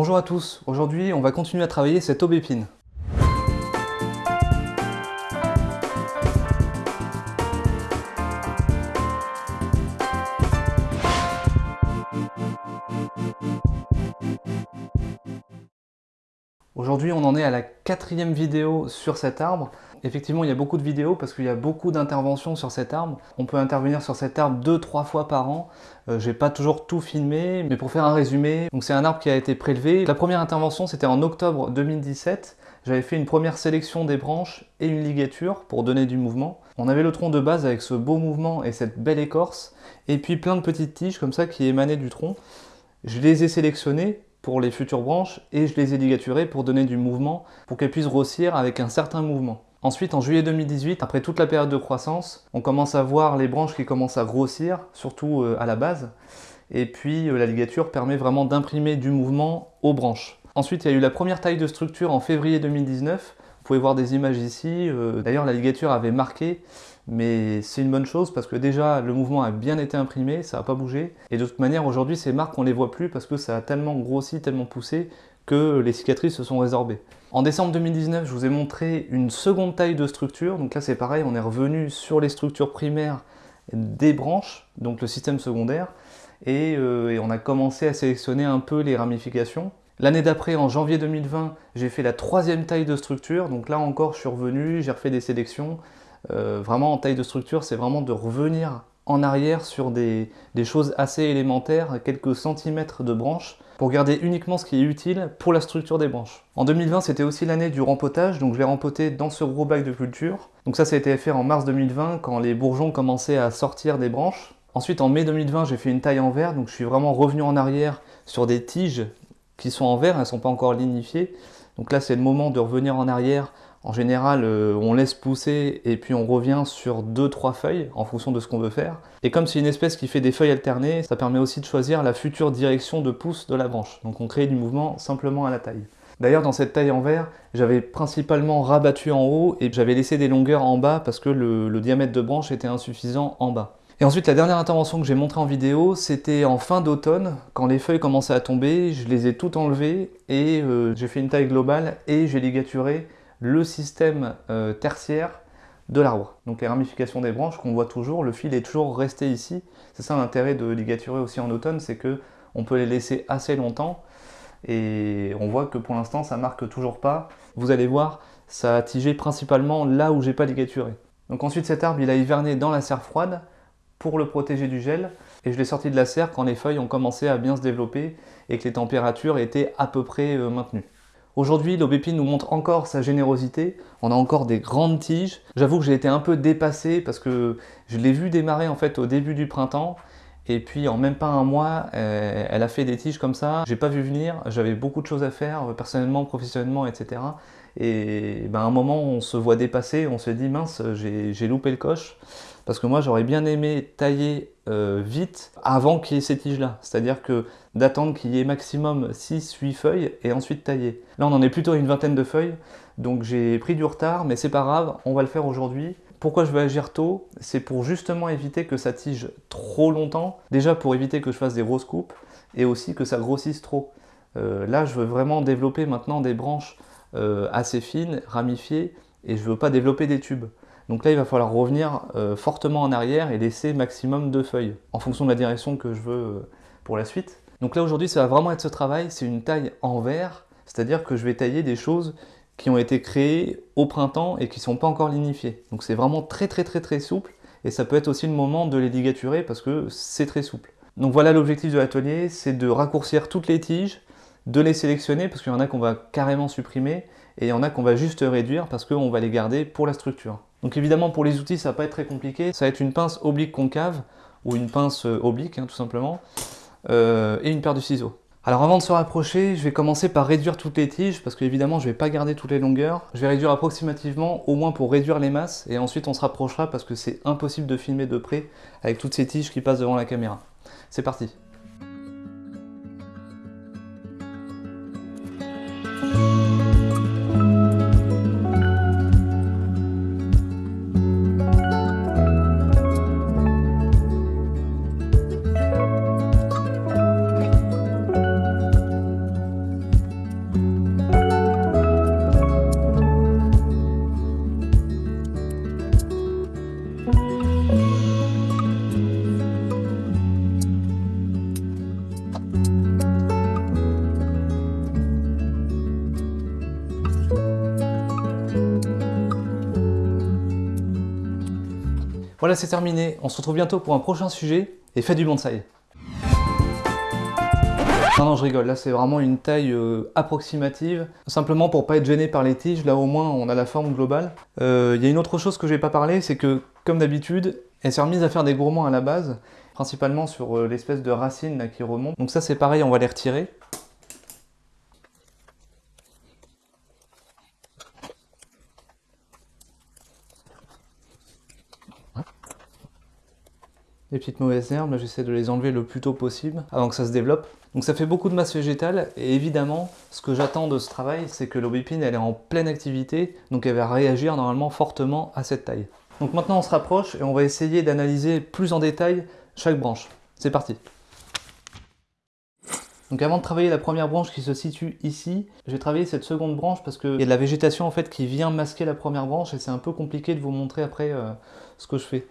Bonjour à tous, aujourd'hui on va continuer à travailler cette aubépine. Aujourd'hui on en est à la quatrième vidéo sur cet arbre. Effectivement il y a beaucoup de vidéos parce qu'il y a beaucoup d'interventions sur cet arbre. On peut intervenir sur cet arbre deux trois fois par an. Euh, J'ai pas toujours tout filmé, mais pour faire un résumé, c'est un arbre qui a été prélevé. La première intervention c'était en octobre 2017. J'avais fait une première sélection des branches et une ligature pour donner du mouvement. On avait le tronc de base avec ce beau mouvement et cette belle écorce, et puis plein de petites tiges comme ça qui émanaient du tronc. Je les ai sélectionnées les futures branches et je les ai ligaturées pour donner du mouvement, pour qu'elles puissent grossir avec un certain mouvement. Ensuite, en juillet 2018, après toute la période de croissance, on commence à voir les branches qui commencent à grossir, surtout euh, à la base. Et puis euh, la ligature permet vraiment d'imprimer du mouvement aux branches. Ensuite, il y a eu la première taille de structure en février 2019. Vous pouvez voir des images ici. Euh, d'ailleurs, la ligature avait marqué mais c'est une bonne chose parce que déjà le mouvement a bien été imprimé, ça n'a pas bougé. Et de toute manière, aujourd'hui, ces marques, on les voit plus parce que ça a tellement grossi, tellement poussé que les cicatrices se sont résorbées. En décembre 2019, je vous ai montré une seconde taille de structure. Donc là, c'est pareil, on est revenu sur les structures primaires des branches, donc le système secondaire, et, euh, et on a commencé à sélectionner un peu les ramifications. L'année d'après, en janvier 2020, j'ai fait la troisième taille de structure. Donc là encore, je suis revenu, j'ai refait des sélections. Euh, vraiment en taille de structure, c'est vraiment de revenir en arrière sur des, choses assez élémentaires, quelques centimètres de branches, pour garder uniquement ce qui est utile pour la structure des branches. En 2020, c'était aussi l'année du rempotage, donc je l'ai rempoté dans ce gros bac de culture. Donc ça, ça a été fait en mars 2020, quand les bourgeons commençaient à sortir des branches. Ensuite, en mai 2020, j'ai fait une taille en verre, donc je suis vraiment revenu en arrière sur des tiges qui sont en verre, elles ne sont pas encore lignifiées. Donc là, c'est le moment de revenir en arrière en général, euh, on laisse pousser et puis on revient sur 2-3 feuilles en fonction de ce qu'on veut faire. Et comme c'est une espèce qui fait des feuilles alternées, ça permet aussi de choisir la future direction de pousse de la branche. Donc on crée du mouvement simplement à la taille. D'ailleurs, dans cette taille en verre, j'avais principalement rabattu en haut et j'avais laissé des longueurs en bas parce que le, diamètre de branche était insuffisant en bas. Et ensuite, la dernière intervention que j'ai montrée en vidéo, c'était en fin d'automne, quand les feuilles commençaient à tomber, je les ai toutes enlevées et euh, j'ai fait une taille globale et j'ai ligaturé le système euh, tertiaire de l'arbre. Donc les ramifications des branches qu'on voit toujours, le fil est toujours resté ici. C'est ça l'intérêt de ligaturer aussi en automne, c'est que on peut les laisser assez longtemps et on voit que pour l'instant ça marque toujours pas. Vous allez voir, ça a tigé principalement là où j'ai pas ligaturé. Donc ensuite cet arbre il a hiverné dans la serre froide pour le protéger du gel et je l'ai sorti de la serre quand les feuilles ont commencé à bien se développer et que les températures étaient à peu près euh, maintenues. Aujourd'hui, l'aubépine nous montre encore sa générosité. On a encore des grandes tiges. J'avoue que j'ai été un peu dépassé parce que je l'ai vu démarrer en fait au début du printemps. Et puis en même pas un mois, euh, elle a fait des tiges comme ça. J'ai pas vu venir, j'avais beaucoup de choses à faire, personnellement, professionnellement, etc. Et ben, à un moment, on se voit dépasser, on se dit mince, j'ai loupé le coche. Parce que moi, j'aurais bien aimé tailler euh, vite avant qu'il y ait ces tiges-là. C'est-à-dire que d'attendre qu'il y ait maximum 6-8 feuilles et ensuite tailler. Là, on en est plutôt à une vingtaine de feuilles, donc j'ai pris du retard, mais c'est pas grave, on va le faire aujourd'hui. Pourquoi je veux agir tôt? C'est pour justement éviter que ça tige trop longtemps. Déjà pour éviter que je fasse des grosses coupes et aussi que ça grossisse trop. Euh, là, je veux vraiment développer maintenant des branches euh, assez fines, ramifiées, et je veux pas développer des tubes. Donc là, il va falloir revenir euh, fortement en arrière et laisser maximum deux feuilles, en fonction de la direction que je veux euh, pour la suite. Donc là, aujourd'hui, ça va vraiment être ce travail, c'est une taille en verre, c'est-à-dire que je vais tailler des choses qui ont été créées au printemps et qui ne sont pas encore lignifiées. Donc c'est vraiment très très très très souple, et ça peut être aussi le moment de les ligaturer parce que c'est très souple. Donc voilà l'objectif de l'atelier, c'est de raccourcir toutes les tiges, de les sélectionner parce qu'il y en a qu'on va carrément supprimer, et il y en a qu'on va juste réduire parce qu'on va les garder pour la structure. Donc évidemment pour les outils ça va pas être très compliqué, ça va être une pince oblique concave ou une pince euh, oblique hein, tout simplement euh, et une paire de ciseaux. Alors avant de se rapprocher, je vais commencer par réduire toutes les tiges parce qu'évidemment je vais pas garder toutes les longueurs. Je vais réduire approximativement au moins pour réduire les masses et ensuite on se rapprochera parce que c'est impossible de filmer de près avec toutes ces tiges qui passent devant la caméra. C'est parti Voilà, c'est terminé. On se retrouve bientôt pour un prochain sujet et faites du bonsaï. Non, non, je rigole. Là, c'est vraiment une taille euh, approximative. Simplement pour pas être gêné par les tiges, là au moins, on a la forme globale. Euh, il y a une autre chose que je n'ai pas parlé, c'est que, comme d'habitude, elle s'est remise à faire des gourmands à la base, principalement sur euh, l'espèce de racine qui remonte. Donc ça, c'est pareil, on va les retirer. Les petites mauvaises herbes, j'essaie de les enlever le plus tôt possible avant que ça se développe. Donc ça fait beaucoup de masse végétale et évidemment, ce que j'attends de ce travail, c'est que l'aubépine elle est en pleine activité, donc elle va réagir normalement fortement à cette taille. Donc maintenant on se rapproche et on va essayer d'analyser plus en détail chaque branche. C'est parti donc avant de travailler la première branche qui se situe ici, je vais travailler cette seconde branche parce qu'il y a de la végétation en fait qui vient masquer la première branche et c'est un peu compliqué de vous montrer après euh, ce que je fais.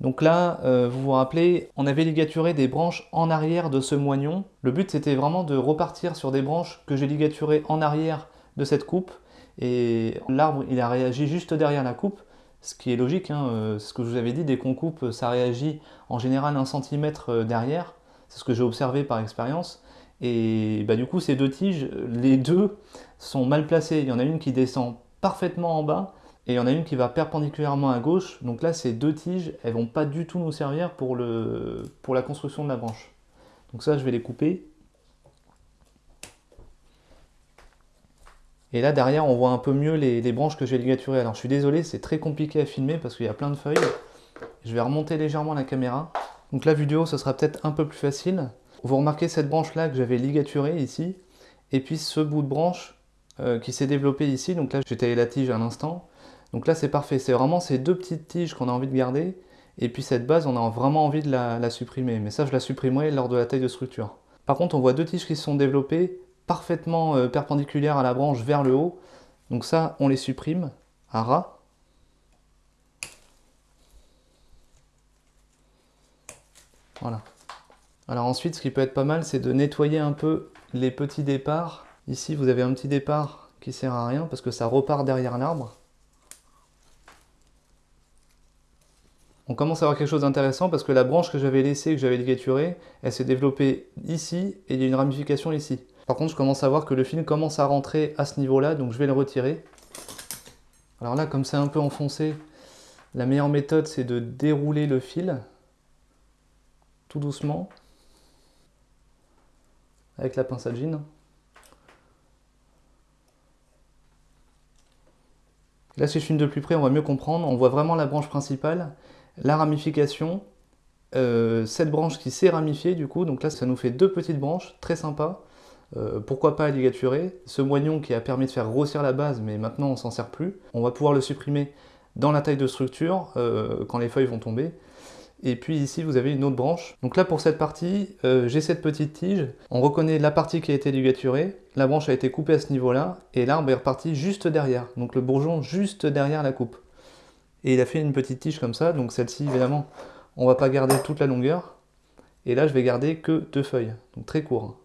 Donc là, euh, vous vous rappelez, on avait ligaturé des branches en arrière de ce moignon. Le but, c'était vraiment de repartir sur des branches que j'ai ligaturées en arrière de cette coupe. Et l'arbre, il a réagi juste derrière la coupe, ce qui est logique. Hein, euh, ce que je vous avais dit, dès qu'on coupe, ça réagit en général un centimètre euh, derrière. C'est ce que j'ai observé par expérience. Et bah, du coup, ces deux tiges, les deux sont mal placées. Il y en a une qui descend parfaitement en bas et il y en a une qui va perpendiculairement à gauche. Donc là, ces deux tiges, elles vont pas du tout nous servir pour, le, pour la construction de la branche. Donc ça, je vais les couper. Et là, derrière, on voit un peu mieux les, branches que j'ai ligaturées. Alors, je suis désolé, c'est très compliqué à filmer parce qu'il y a plein de feuilles. Je vais remonter légèrement la caméra. Donc la vidéo, ce sera peut-être un peu plus facile. Vous remarquez cette branche-là que j'avais ligaturée ici. Et puis ce bout de branche euh, qui s'est développé ici. Donc là, j'ai taillé la tige à l'instant. Donc là, c'est parfait. C'est vraiment ces deux petites tiges qu'on a envie de garder. Et puis cette base, on a vraiment envie de la, supprimer. Mais ça, je la supprimerai lors de la taille de structure. Par contre, on voit deux tiges qui se sont développées parfaitement euh, perpendiculaires à la branche vers le haut. Donc ça, on les supprime à ras. Voilà. Alors ensuite, ce qui peut être pas mal, c'est de nettoyer un peu les petits départs. Ici, vous avez un petit départ qui sert à rien parce que ça repart derrière l'arbre. On commence à avoir quelque chose d'intéressant parce que la branche que j'avais laissée, que j'avais ligaturée, elle s'est développée ici et il y a une ramification ici. Par contre, je commence à voir que le fil commence à rentrer à ce niveau-là, donc je vais le retirer. Alors là, comme c'est un peu enfoncé, la meilleure méthode, c'est de dérouler le fil, tout doucement, avec la pince à jean. Là, si je filme de plus près, on va mieux comprendre. On voit vraiment la branche principale la ramification, euh, cette branche qui s'est ramifiée du coup, donc là ça nous fait deux petites branches, très sympa. Euh, pourquoi pas ligaturer Ce moignon qui a permis de faire grossir la base, mais maintenant on s'en sert plus. On va pouvoir le supprimer dans la taille de structure, euh, quand les feuilles vont tomber. Et puis ici, vous avez une autre branche. Donc là, pour cette partie, j'ai cette petite tige. On reconnaît la partie qui a été ligaturée. La branche a été coupée à ce niveau-là. Et l'arbre est reparti juste derrière. Donc le bourgeon juste derrière la coupe. Et il a fait une petite tige comme ça, donc celle-ci, évidemment, on va pas garder toute la longueur. Et là, je vais garder que deux feuilles, donc très court.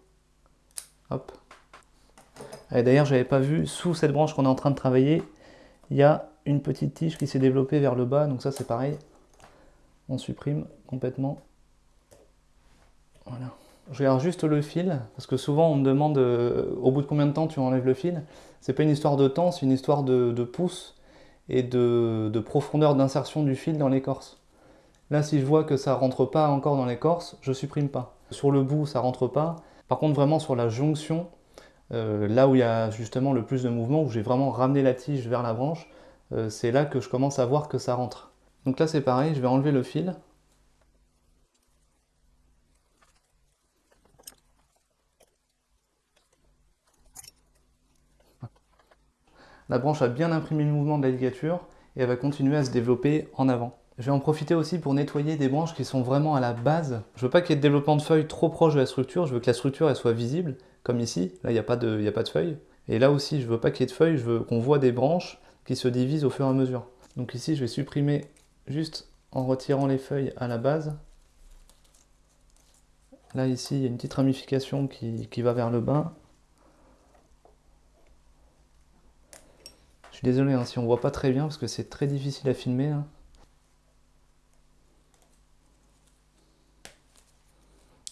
Hop. Et d'ailleurs, j'avais pas vu, sous cette branche qu'on est en train de travailler, il y a une petite tige qui s'est développée vers le bas, donc ça c'est pareil. On supprime complètement. Voilà. Je regarde juste le fil, parce que souvent on me demande euh, au bout de combien de temps tu enlèves le fil? C'est pas une histoire de temps, c'est une histoire de, de pouces et de, profondeur d'insertion du fil dans l'écorce. Là, si je vois que ça rentre pas encore dans l'écorce, je supprime pas. Sur le bout, ça rentre pas. Par contre, vraiment sur la jonction, euh, là où il y a justement le plus de mouvement, où j'ai vraiment ramené la tige vers la branche, euh, c'est là que je commence à voir que ça rentre. Donc là, c'est pareil, je vais enlever le fil. La branche a bien imprimé le mouvement de la ligature et elle va continuer à se développer en avant. Je vais en profiter aussi pour nettoyer des branches qui sont vraiment à la base. Je veux pas qu'il y ait de développement de feuilles trop proche de la structure, je veux que la structure soit visible, comme ici, là il n'y a, pas de, feuilles. Et là aussi, je veux pas qu'il y ait de feuilles, je veux qu'on voit des branches qui se divisent au fur et à mesure. Donc ici, je vais supprimer juste en retirant les feuilles à la base. Là ici, il y a une petite ramification qui va vers le bas. suis désolé hein, si on voit pas très bien parce que c'est très difficile à filmer. Hein.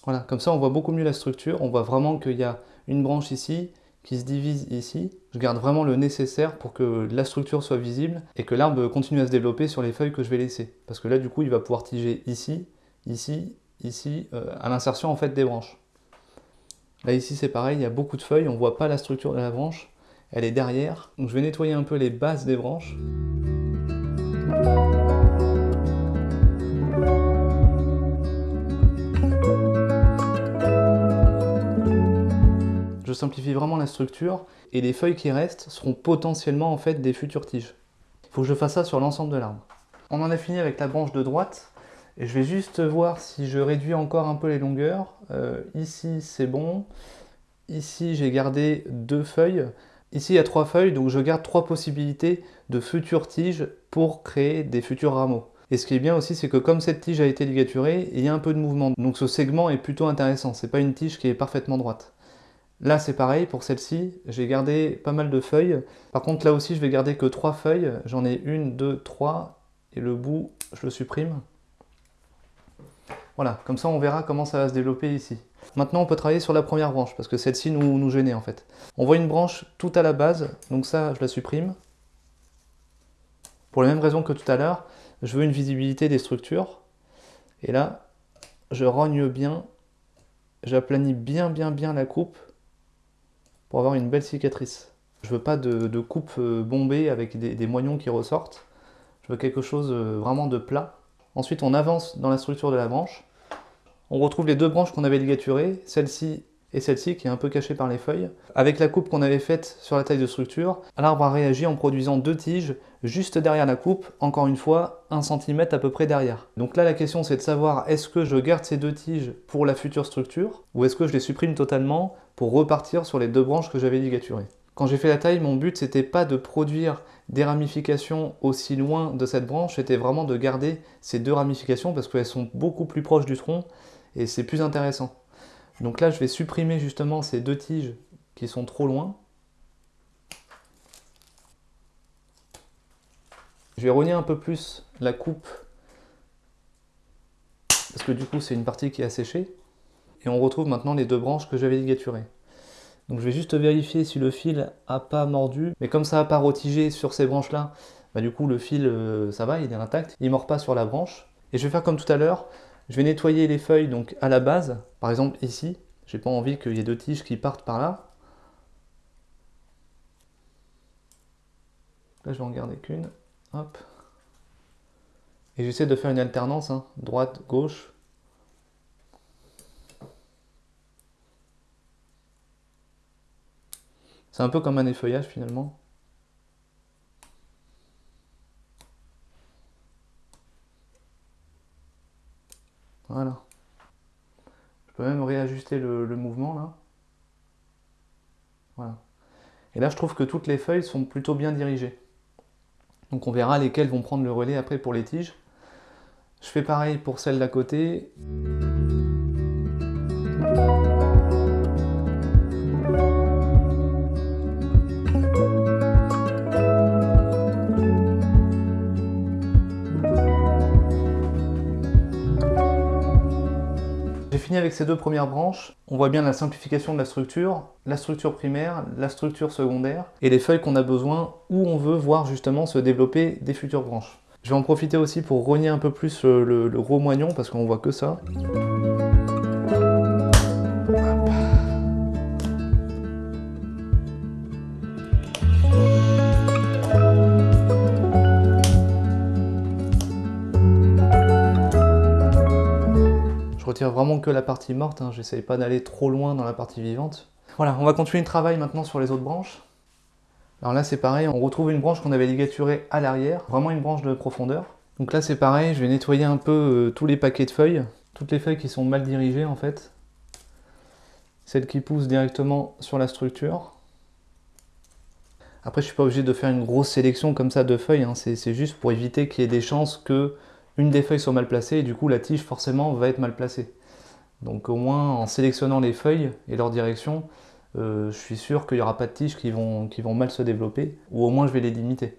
Voilà, comme ça on voit beaucoup mieux la structure, on voit vraiment qu'il y a une branche ici qui se divise ici. Je garde vraiment le nécessaire pour que la structure soit visible et que l'arbre continue à se développer sur les feuilles que je vais laisser. Parce que là du coup il va pouvoir tiger ici, ici, ici, euh, à l'insertion en fait des branches. Là ici c'est pareil, il y a beaucoup de feuilles, on voit pas la structure de la branche elle est derrière. Donc je vais nettoyer un peu les bases des branches. Je simplifie vraiment la structure et les feuilles qui restent seront potentiellement en fait des futures tiges. Il faut que je fasse ça sur l'ensemble de l'arbre. On en a fini avec la branche de droite et je vais juste voir si je réduis encore un peu les longueurs. Euh, ici c'est bon, ici j'ai gardé deux feuilles, ici il y a trois feuilles donc je garde trois possibilités de futures tiges pour créer des futurs rameaux. Et ce qui est bien aussi, c'est que comme cette tige a été ligaturée, il y a un peu de mouvement. Donc ce segment est plutôt intéressant, c'est pas une tige qui est parfaitement droite. Là c'est pareil, pour celle-ci, j'ai gardé pas mal de feuilles. Par contre là aussi je vais garder que trois feuilles, j'en ai une, deux, trois, et le bout je le supprime. Voilà, comme ça on verra comment ça va se développer ici. Maintenant on peut travailler sur la première branche, parce que celle-ci nous, gênait en fait. On voit une branche tout à la base, donc ça je la supprime. Pour les mêmes raisons que tout à l'heure, je veux une visibilité des structures. Et là, je rogne bien, j'aplanis bien bien bien la coupe pour avoir une belle cicatrice. Je veux pas de, coupe euh, bombée avec des, moignons qui ressortent. Je veux quelque chose euh, vraiment de plat. Ensuite, on avance dans la structure de la branche. On retrouve les deux branches qu'on avait ligaturées, celle-ci et celle-ci qui est un peu cachée par les feuilles. Avec la coupe qu'on avait faite sur la taille de structure, l'arbre a réagi en produisant deux tiges juste derrière la coupe, encore une fois, un cm à peu près derrière. Donc là la question c'est de savoir est-ce que je garde ces deux tiges pour la future structure ou est-ce que je les supprime totalement pour repartir sur les deux branches que j'avais ligaturées? Quand j'ai fait la taille, mon but c'était pas de produire des ramifications aussi loin de cette branche, c'était vraiment de garder ces deux ramifications parce qu'elles sont beaucoup plus proches du tronc et c'est plus intéressant. Donc là, je vais supprimer justement ces deux tiges qui sont trop loin. Je vais rogner un peu plus la coupe parce que du coup, c'est une partie qui est asséchée. Et on retrouve maintenant les deux branches que j'avais ligaturées. Donc je vais juste vérifier si le fil a pas mordu. Mais comme ça n'a pas rotigé sur ces branches-là, bah du coup le fil, euh, ça va, il est intact. Il ne mord pas sur la branche. Et je vais faire comme tout à l'heure. Je vais nettoyer les feuilles donc à la base, par exemple ici. J'ai pas envie qu'il y ait deux tiges qui partent par là. Là, je vais en garder qu'une. Hop. Et j'essaie de faire une alternance, hein. droite, gauche. C'est un peu comme un effeuillage finalement. Voilà. Je peux même réajuster le, mouvement là. Voilà. Et là, je trouve que toutes les feuilles sont plutôt bien dirigées. Donc on verra lesquelles vont prendre le relais après pour les tiges. Je fais pareil pour celle d'à côté. Fini avec ces deux premières branches. On voit bien la simplification de la structure, la structure primaire, la structure secondaire, et les feuilles qu'on a besoin où on veut voir justement se développer des futures branches. Je vais en profiter aussi pour rogner un peu plus le, le gros moignon parce qu'on voit que ça. Retire vraiment que la partie morte, hein. j'essaye pas d'aller trop loin dans la partie vivante. Voilà, on va continuer le travail maintenant sur les autres branches. Alors là c'est pareil, on retrouve une branche qu'on avait ligaturée à l'arrière, vraiment une branche de profondeur. Donc là c'est pareil, je vais nettoyer un peu euh, tous les paquets de feuilles, toutes les feuilles qui sont mal dirigées en fait. Celles qui poussent directement sur la structure. Après je suis pas obligé de faire une grosse sélection comme ça de feuilles, hein. c'est juste pour éviter qu'il y ait des chances que une des feuilles soit mal placée et du coup la tige forcément va être mal placée. Donc au moins en sélectionnant les feuilles et leur direction, euh, je suis sûr qu'il n'y aura pas de tiges qui vont, mal se développer, ou au moins je vais les limiter.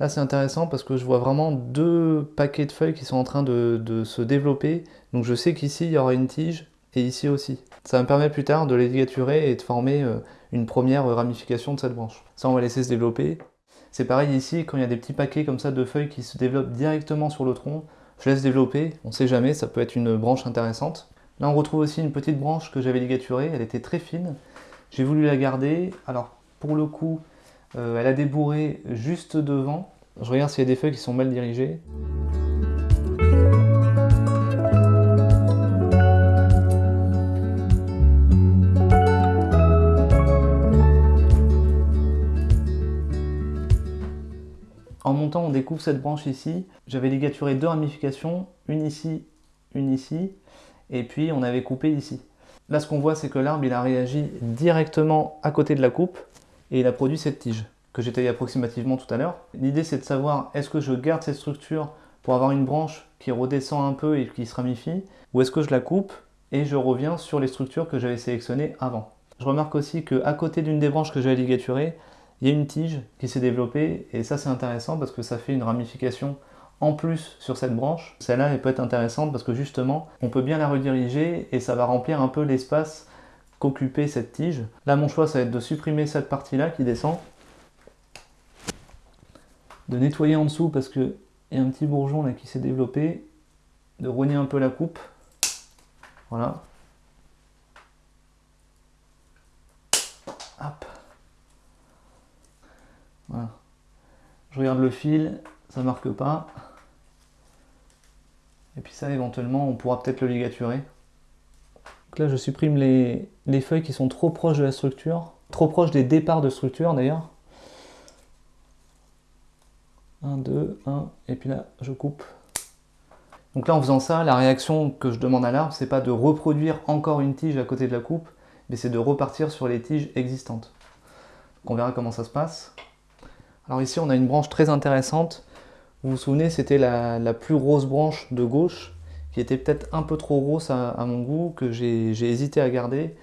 Là c'est intéressant parce que je vois vraiment deux paquets de feuilles qui sont en train de, de se développer. Donc je sais qu'ici il y aura une tige et ici aussi. Ça me permet plus tard de les ligaturer et de former euh, une première ramification de cette branche. Ça on va laisser se développer. C'est pareil ici, quand il y a des petits paquets comme ça de feuilles qui se développent directement sur le tronc, je laisse développer, on sait jamais, ça peut être une branche intéressante. Là on retrouve aussi une petite branche que j'avais ligaturée, elle était très fine. J'ai voulu la garder, alors pour le coup, euh, elle a débourré juste devant. Je regarde s'il y a des feuilles qui sont mal dirigées. On découvre cette branche ici. J'avais ligaturé deux ramifications, une ici, une ici, et puis on avait coupé ici. Là, ce qu'on voit, c'est que l'arbre, il a réagi directement à côté de la coupe, et il a produit cette tige, que j'ai approximativement tout à l'heure. L'idée, c'est de savoir, est-ce que je garde cette structure pour avoir une branche qui redescend un peu et qui se ramifie, ou est-ce que je la coupe et je reviens sur les structures que j'avais sélectionnées avant. Je remarque aussi qu'à côté d'une des branches que j'avais ligaturées, il y a une tige qui s'est développée et ça c'est intéressant parce que ça fait une ramification en plus sur cette branche. Celle-là elle peut être intéressante parce que justement on peut bien la rediriger et ça va remplir un peu l'espace qu'occupait cette tige. Là mon choix ça va être de supprimer cette partie-là qui descend, de nettoyer en dessous parce qu'il y a un petit bourgeon là qui s'est développé, de rogner un peu la coupe, voilà. Hop. Je regarde le fil, ça marque pas. Et puis ça, éventuellement, on pourra peut-être le ligaturer. Donc là, je supprime les, les, feuilles qui sont trop proches de la structure, trop proches des départs de structure d'ailleurs. 1, 2, 1, et puis là, je coupe. Donc là, en faisant ça, la réaction que je demande à l'arbre, c'est pas de reproduire encore une tige à côté de la coupe, mais c'est de repartir sur les tiges existantes. Donc on verra comment ça se passe. Alors ici, on a une branche très intéressante. Vous vous souvenez, c'était la, plus grosse branche de gauche, qui était peut-être un peu trop grosse à, mon goût, que j'ai hésité à garder.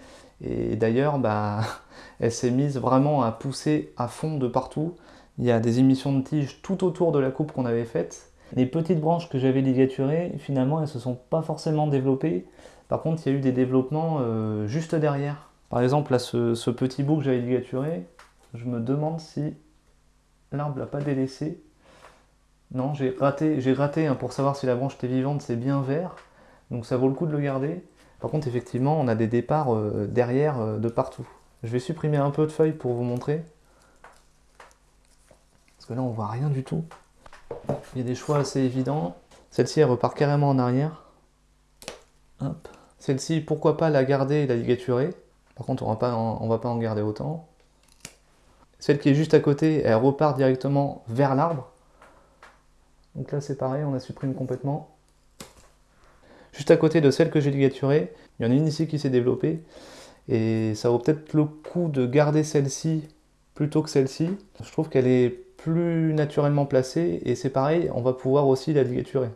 Et d'ailleurs, bah, elle s'est mise vraiment à pousser à fond de partout. Il y a des émissions de tiges tout autour de la coupe qu'on avait faite. Les petites branches que j'avais ligaturées, finalement, elles ne se sont pas forcément développées. Par contre, il y a eu des développements euh, juste derrière. Par exemple, là, ce, ce petit bout que j'avais ligaturé, je me demande si l'arbre l'a pas délaissé. Non, j'ai raté, hein, pour savoir si la branche était vivante, c'est bien vert. Donc ça vaut le coup de le garder. Par contre, effectivement, on a des départs euh, derrière euh, de partout. Je vais supprimer un peu de feuilles pour vous montrer. Parce que là, on voit rien du tout. Il y a des choix assez évidents. Celle-ci, elle repart carrément en arrière. Celle-ci, pourquoi pas la garder et la ligaturer? Par contre, on ne va pas en garder autant. Celle qui est juste à côté, elle repart directement vers l'arbre. Donc là c'est pareil, on la supprime complètement. Juste à côté de celle que j'ai ligaturée, il y en a une ici qui s'est développée. Et ça vaut peut-être le coup de garder celle-ci plutôt que celle-ci. Je trouve qu'elle est plus naturellement placée et c'est pareil, on va pouvoir aussi la ligaturer.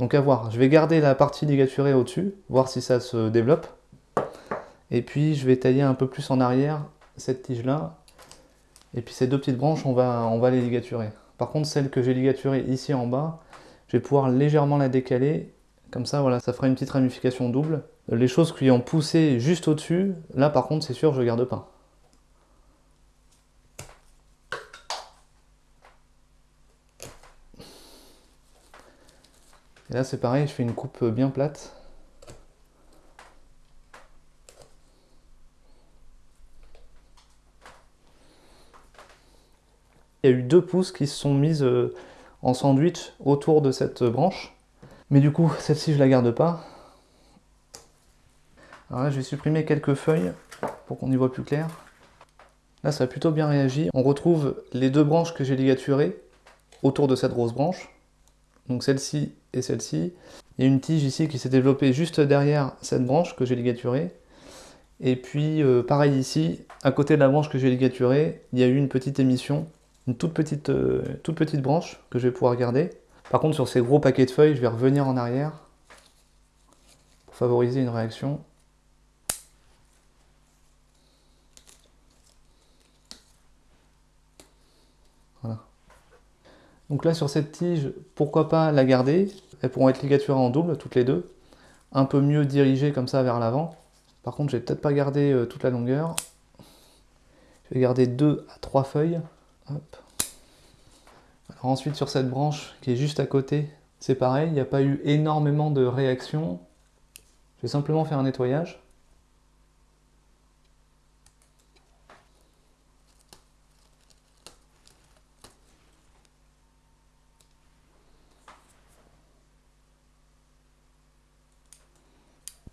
Donc à voir, je vais garder la partie ligaturée au-dessus, voir si ça se développe. Et puis je vais tailler un peu plus en arrière cette tige-là et puis ces deux petites branches, on va, on va les ligaturer. Par contre, celle que j'ai ligaturée ici en bas, je vais pouvoir légèrement la décaler. Comme ça, voilà, ça fera une petite ramification double. Les choses qui ont poussé juste au-dessus, là par contre, c'est sûr, je ne garde pas. Et là, c'est pareil, je fais une coupe bien plate. Il y a eu deux pousses qui se sont mises euh, en sandwich autour de cette branche. Mais du coup, celle-ci, je la garde pas. Alors là, je vais supprimer quelques feuilles pour qu'on y voit plus clair. Là, ça a plutôt bien réagi. On retrouve les deux branches que j'ai ligaturées autour de cette grosse branche. Donc celle-ci et celle-ci. Il y a une tige ici qui s'est développée juste derrière cette branche que j'ai ligaturée. Et puis, euh, pareil ici, à côté de la branche que j'ai ligaturée, il y a eu une petite émission une toute petite, euh, toute petite branche que je vais pouvoir garder. Par contre, sur ces gros paquets de feuilles, je vais revenir en arrière pour favoriser une réaction. Voilà. Donc là sur cette tige, pourquoi pas la garder? Elles pourront être ligaturées en double, toutes les deux. Un peu mieux dirigées comme ça vers l'avant. Par contre, je vais peut-être pas garder euh, toute la longueur. Je vais garder deux à trois feuilles. Alors ensuite sur cette branche qui est juste à côté, c'est pareil, il n'y a pas eu énormément de réactions. Je vais simplement faire un nettoyage.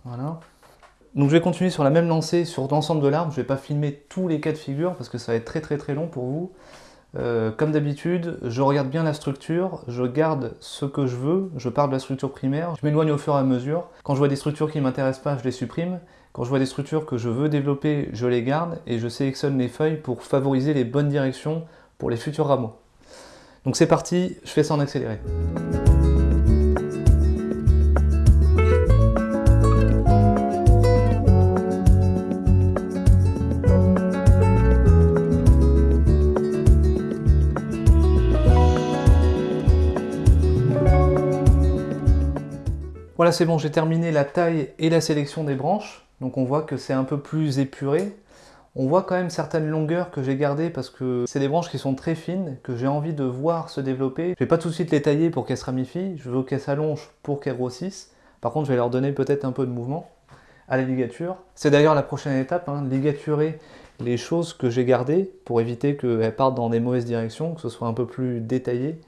Voilà. Donc je vais continuer sur la même lancée sur l'ensemble de l'arbre. Je ne vais pas filmer tous les cas de figure parce que ça va être très très très long pour vous. Euh, comme d'habitude, je regarde bien la structure, je garde ce que je veux, je parle de la structure primaire, je m'éloigne au fur et à mesure. Quand je vois des structures qui ne m'intéressent pas, je les supprime. Quand je vois des structures que je veux développer, je les garde et je sélectionne les feuilles pour favoriser les bonnes directions pour les futurs rameaux. Donc c'est parti, je fais ça en accéléré. Voilà, c'est bon, j'ai terminé la taille et la sélection des branches. Donc on voit que c'est un peu plus épuré. On voit quand même certaines longueurs que j'ai gardées parce que c'est des branches qui sont très fines, que j'ai envie de voir se développer. Je vais pas tout de suite les tailler pour qu'elles se ramifient, je veux qu'elles s'allongent pour qu'elles grossissent. Par contre, je vais leur donner peut-être un peu de mouvement à la ligature. C'est d'ailleurs la prochaine étape, hein, ligaturer les choses que j'ai gardées pour éviter qu'elles partent dans des mauvaises directions, que ce soit un peu plus détaillé.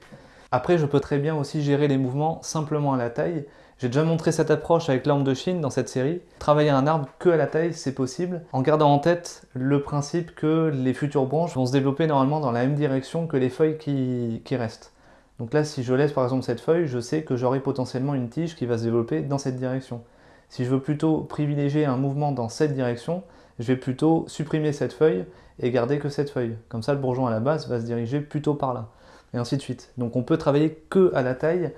Après, je peux très bien aussi gérer les mouvements simplement à la taille. J'ai déjà montré cette approche avec l'arbre de Chine dans cette série. Travailler un arbre que à la taille, c'est possible, en gardant en tête le principe que les futures branches vont se développer normalement dans la même direction que les feuilles qui, restent. Donc là, si je laisse par exemple cette feuille, je sais que j'aurai potentiellement une tige qui va se développer dans cette direction. Si je veux plutôt privilégier un mouvement dans cette direction, je vais plutôt supprimer cette feuille et garder que cette feuille. Comme ça, le bourgeon à la base va se diriger plutôt par là, et ainsi de suite. Donc on peut travailler que à la taille,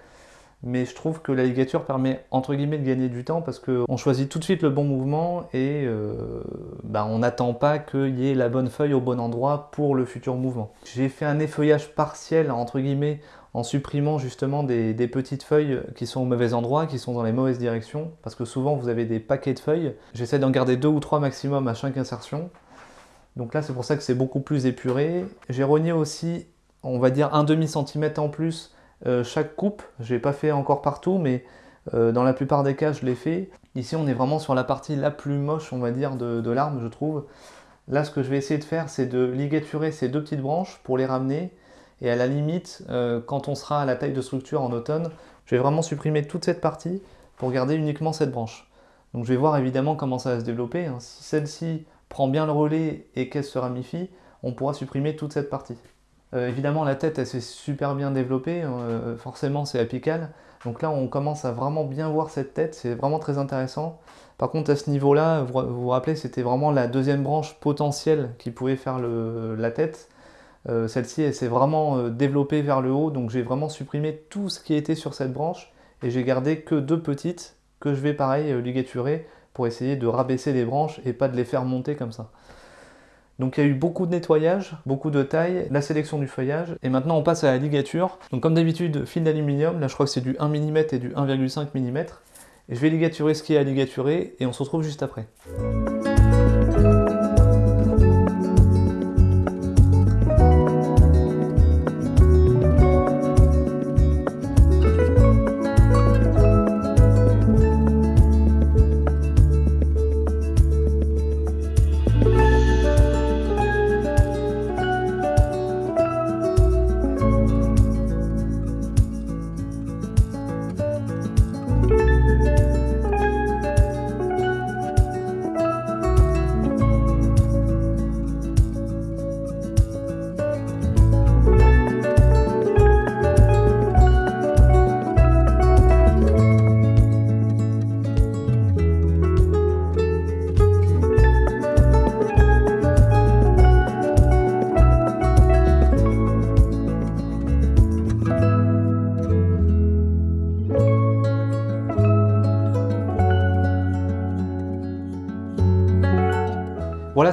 mais je trouve que la ligature permet entre guillemets de gagner du temps parce qu'on choisit tout de suite le bon mouvement et euh, bah, on n'attend pas qu'il y ait la bonne feuille au bon endroit pour le futur mouvement. J'ai fait un effeuillage partiel entre guillemets en supprimant justement des, petites feuilles qui sont au mauvais endroit, qui sont dans les mauvaises directions, parce que souvent vous avez des paquets de feuilles. J'essaie d'en garder deux ou trois maximum à chaque insertion. Donc là c'est pour ça que c'est beaucoup plus épuré. J'ai rogné aussi, on va dire un demi centimètre en plus euh, chaque coupe. Je n'ai pas fait encore partout, mais euh, dans la plupart des cas, je l'ai fait. Ici, on est vraiment sur la partie la plus moche, on va dire, de, l'arbre, je trouve. Là, ce que je vais essayer de faire, c'est de ligaturer ces deux petites branches pour les ramener. Et à la limite, euh, quand on sera à la taille de structure en automne, je vais vraiment supprimer toute cette partie pour garder uniquement cette branche. Donc je vais voir évidemment comment ça va se développer. Hein. Si celle-ci prend bien le relais et qu'elle se ramifie, on pourra supprimer toute cette partie. Euh, évidemment, la tête, elle s'est super bien développée, hein, euh, forcément c'est apical. Donc là, on commence à vraiment bien voir cette tête, c'est vraiment très intéressant. Par contre, à ce niveau-là, vous vous rappelez, c'était vraiment la deuxième branche potentielle qui pouvait faire la tête. Euh, celle-ci, elle s'est vraiment développée vers le haut, donc j'ai vraiment supprimé tout ce qui était sur cette branche et j'ai gardé que deux petites que je vais pareil ligaturer pour essayer de rabaisser les branches et pas de les faire monter comme ça. Donc il y a eu beaucoup de nettoyage, beaucoup de taille, la sélection du feuillage, et maintenant on passe à la ligature. Donc comme d'habitude, fil d'aluminium, là je crois que c'est du 1 mm et du 1,5 mm. Je vais ligaturer ce qui est à ligaturer, et on se retrouve juste après.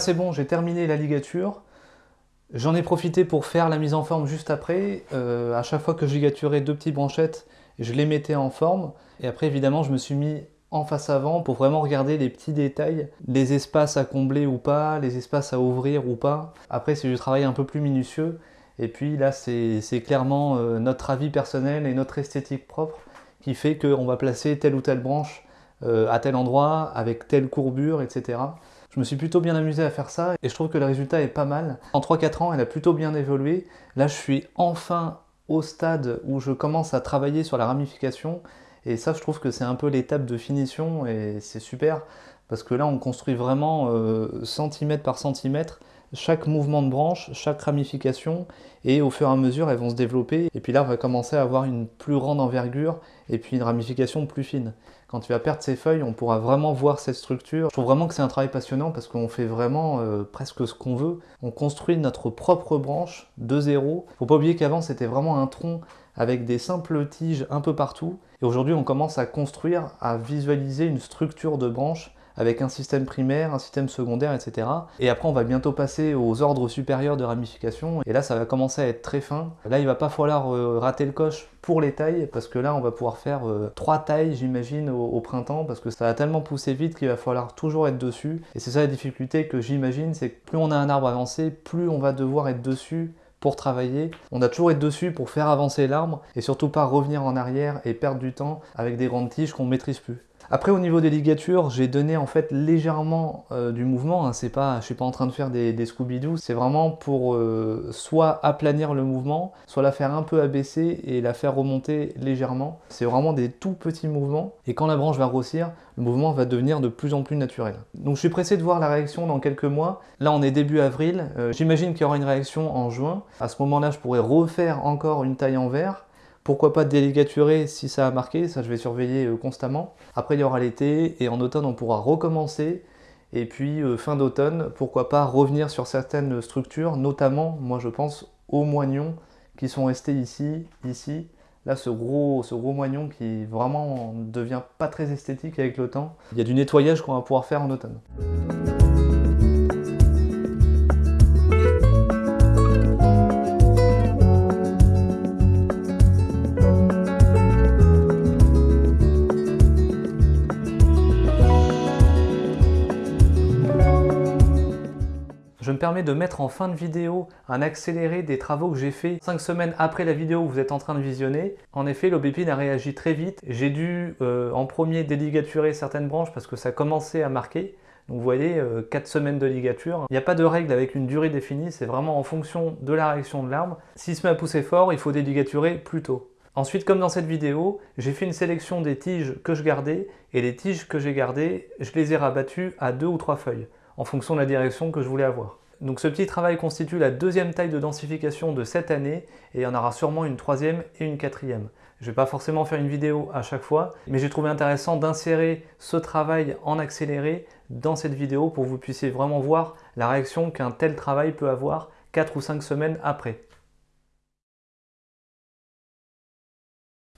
C'est bon, j'ai terminé la ligature. J'en ai profité pour faire la mise en forme juste après. Euh, à chaque fois que je ligaturais deux petites branchettes, je les mettais en forme. Et après, évidemment, je me suis mis en face avant pour vraiment regarder les petits détails, les espaces à combler ou pas, les espaces à ouvrir ou pas. Après, c'est du travail un peu plus minutieux. Et puis là, c'est clairement euh, notre avis personnel et notre esthétique propre qui fait qu'on va placer telle ou telle branche euh, à tel endroit, avec telle courbure, etc. Je me suis plutôt bien amusé à faire ça et je trouve que le résultat est pas mal. En 3-4 ans, elle a plutôt bien évolué. Là, je suis enfin au stade où je commence à travailler sur la ramification et ça, je trouve que c'est un peu l'étape de finition et c'est super parce que là, on construit vraiment euh, centimètre par centimètre chaque mouvement de branche, chaque ramification, et au fur et à mesure, elles vont se développer. Et puis là, on va commencer à avoir une plus grande envergure et puis une ramification plus fine. Quand tu vas perdre ces feuilles, on pourra vraiment voir cette structure. Je trouve vraiment que c'est un travail passionnant parce qu'on fait vraiment euh, presque ce qu'on veut. On construit notre propre branche de zéro. Faut pas oublier qu'avant, c'était vraiment un tronc avec des simples tiges un peu partout. Et aujourd'hui, on commence à construire, à visualiser une structure de branche avec un système primaire, un système secondaire, etc. Et après, on va bientôt passer aux ordres supérieurs de ramification. Et là, ça va commencer à être très fin. Là, il va pas falloir euh, rater le coche pour les tailles, parce que là, on va pouvoir faire euh, trois tailles, j'imagine, au, printemps, parce que ça va tellement pousser vite qu'il va falloir toujours être dessus. Et c'est ça la difficulté que j'imagine, c'est que plus on a un arbre avancé, plus on va devoir être dessus pour travailler. On a toujours être dessus pour faire avancer l'arbre et surtout pas revenir en arrière et perdre du temps avec des grandes tiges qu'on maîtrise plus. Après au niveau des ligatures, j'ai donné en fait légèrement euh, du mouvement, hein. c'est pas, je suis pas en train de faire des, Scooby-Doo, c'est vraiment pour euh, soit aplanir le mouvement, soit la faire un peu abaisser et la faire remonter légèrement. C'est vraiment des tout petits mouvements et quand la branche va grossir, le mouvement va devenir de plus en plus naturel. Donc je suis pressé de voir la réaction dans quelques mois. Là on est début avril, euh, j'imagine qu'il y aura une réaction en juin. À ce moment-là je pourrais refaire encore une taille en verre pourquoi pas déligaturer si ça a marqué, ça je vais surveiller euh, constamment. Après il y aura l'été et en automne on pourra recommencer. Et puis euh, fin d'automne, pourquoi pas revenir sur certaines structures, notamment moi je pense aux moignons qui sont restés ici, ici. Là ce gros, ce moignon qui vraiment devient pas très esthétique avec le temps. Il y a du nettoyage qu'on va pouvoir faire en automne. Je me permets de mettre en fin de vidéo un accéléré des travaux que j'ai fait 5 semaines après la vidéo que vous êtes en train de visionner. En effet, l'aubépine a réagi très vite. J'ai dû euh, en premier déligaturer certaines branches parce que ça commençait à marquer. Donc vous voyez, 4 euh, semaines de ligature. Il n'y a pas de règle avec une durée définie, c'est vraiment en fonction de la réaction de l'arbre. S'il se met à pousser fort, il faut déligaturer plus tôt. Ensuite, comme dans cette vidéo, j'ai fait une sélection des tiges que je gardais, et les tiges que j'ai gardées, je les ai rabattues à deux ou trois feuilles, en fonction de la direction que je voulais avoir. Donc ce petit travail constitue la deuxième taille de densification de cette année et il y en aura sûrement une troisième et une quatrième. Je ne vais pas forcément faire une vidéo à chaque fois, mais j'ai trouvé intéressant d'insérer ce travail en accéléré dans cette vidéo pour que vous puissiez vraiment voir la réaction qu'un tel travail peut avoir 4 ou 5 semaines après.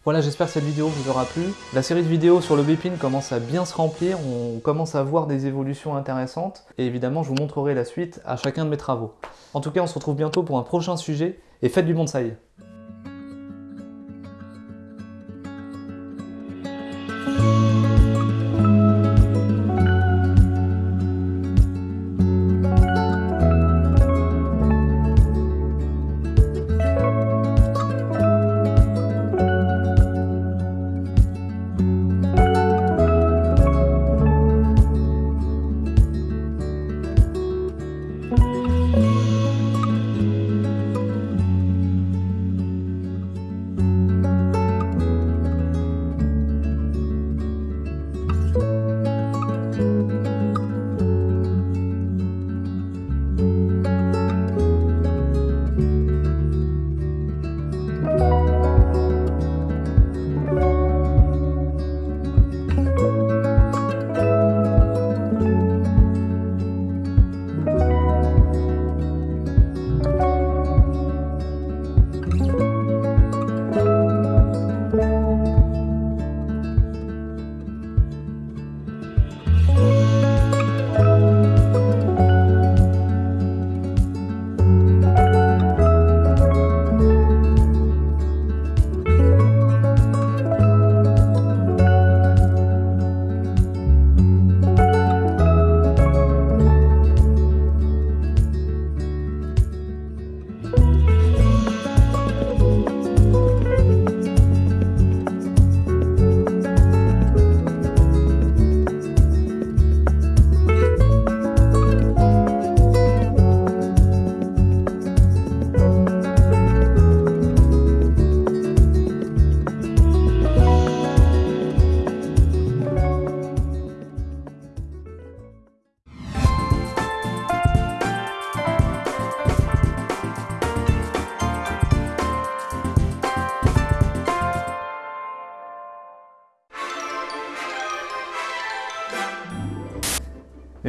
Voilà, j'espère que cette vidéo vous aura plu. La série de vidéos sur le Bépine commence à bien se remplir, on commence à voir des évolutions intéressantes, et évidemment je vous montrerai la suite à chacun de mes travaux. En tout cas, on se retrouve bientôt pour un prochain sujet, et faites du bonsaï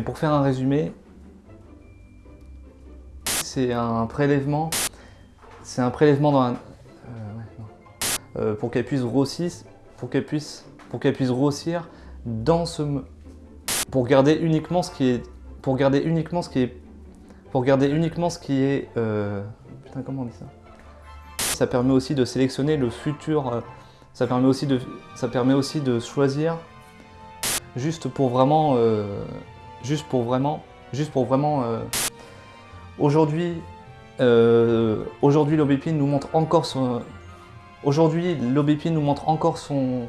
pour faire un résumé, c'est un prélèvement, c'est un prélèvement dans un, euh, euh, pour qu'elle puisse grossir, pour qu'elle puisse, pour qu'elle puisse grossir dans ce, pour garder uniquement ce qui est, pour garder uniquement ce qui est, pour garder uniquement ce qui est, euh, putain comment on dit ça? Ça permet aussi de sélectionner le futur, ça permet aussi de, ça permet aussi de choisir juste pour vraiment, juste pour vraiment, juste pour vraiment Aujourd'hui, euh, aujourd'hui l'Aubépine nous montre encore son... Aujourd'hui, l'Aubépine nous montre encore son...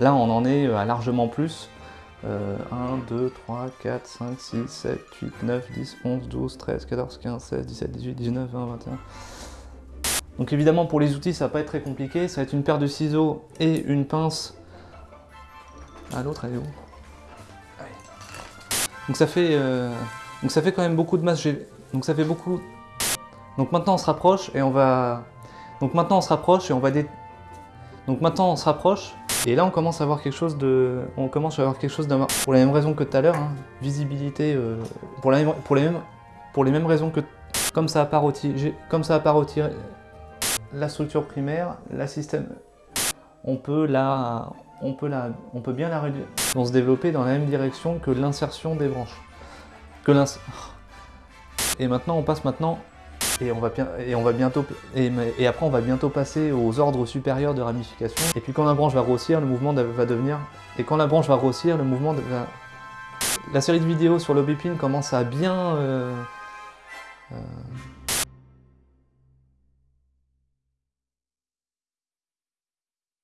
Là, on en est à largement plus. 1, 2, 3, 4, 5, 6, 7, 8, 9, 10, 11, 12, 13, 14, 15, 16, 17, 18, 19, 20, 21. Donc évidemment, pour les outils, ça va pas être très compliqué. Ça va être une paire de ciseaux et une pince. Ah, l'autre, elle est où? Donc ça fait... Euh, donc ça fait quand même beaucoup de masse. Donc ça fait beaucoup. Donc maintenant on se rapproche et on va. Donc maintenant on se rapproche et on va dé... Donc maintenant on se rapproche et là on commence à avoir quelque chose de. On commence à avoir quelque chose de. Pour les mêmes raisons que tout à l'heure, hein. visibilité. Euh, pour, la pour, les mêmes... pour les mêmes raisons que. Comme ça a pas retiré. Comme ça a pas retiré la structure primaire, la système. On peut la. On peut, la, on peut bien la réduire, vont se développer dans la même direction que l'insertion des branches. Que l'insertion... Et maintenant, on passe maintenant, et on va, et on va bientôt, et, après on va bientôt passer aux ordres supérieurs de ramification. Et puis quand la branche va grossir, le mouvement va devenir, et quand la branche va grossir, le mouvement va... La série de vidéos sur l'obépine commence à bien... Euh, euh,